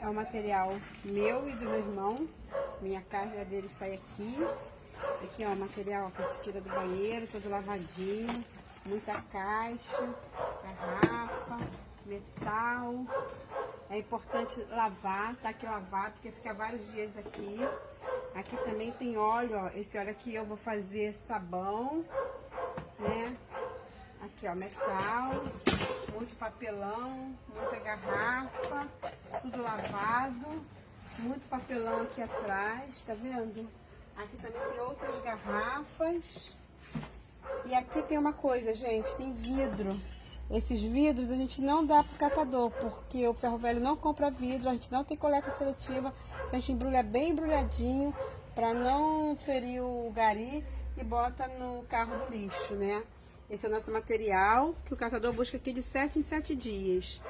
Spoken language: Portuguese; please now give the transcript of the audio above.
é o material meu e do meu irmão. Minha carga dele sai aqui. Aqui, ó, o material que a gente tira do banheiro, todo lavadinho. Muita caixa, garrafa, metal. É importante lavar, tá aqui lavado, porque fica vários dias aqui. Aqui também tem óleo, ó. Esse óleo aqui eu vou fazer sabão, né? Aqui, ó, metal, muito papelão, muita garrafa, lavado, muito papelão aqui atrás, tá vendo? Aqui também tem outras garrafas. E aqui tem uma coisa, gente, tem vidro. Esses vidros a gente não dá pro catador, porque o ferro velho não compra vidro, a gente não tem coleta seletiva, a gente embrulha bem embrulhadinho para não ferir o gari e bota no carro do lixo, né? Esse é o nosso material que o catador busca aqui de 7 em 7 dias.